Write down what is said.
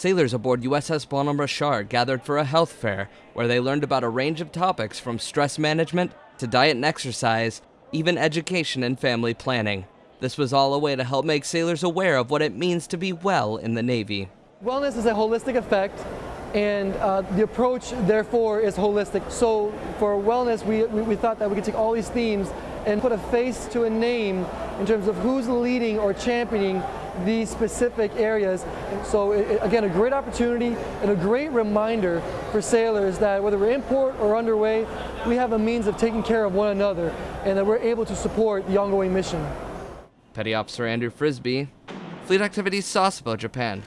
Sailors aboard USS Bonhomme Richard gathered for a health fair where they learned about a range of topics from stress management to diet and exercise, even education and family planning. This was all a way to help make sailors aware of what it means to be well in the Navy. Wellness is a holistic effect and uh, the approach therefore is holistic. So for wellness we, we, we thought that we could take all these themes and put a face to a name in terms of who's leading or championing these specific areas. So it, again, a great opportunity and a great reminder for sailors that whether we're in port or underway, we have a means of taking care of one another and that we're able to support the ongoing mission. Petty Officer Andrew Frisby, Fleet Activities Sasebo, Japan.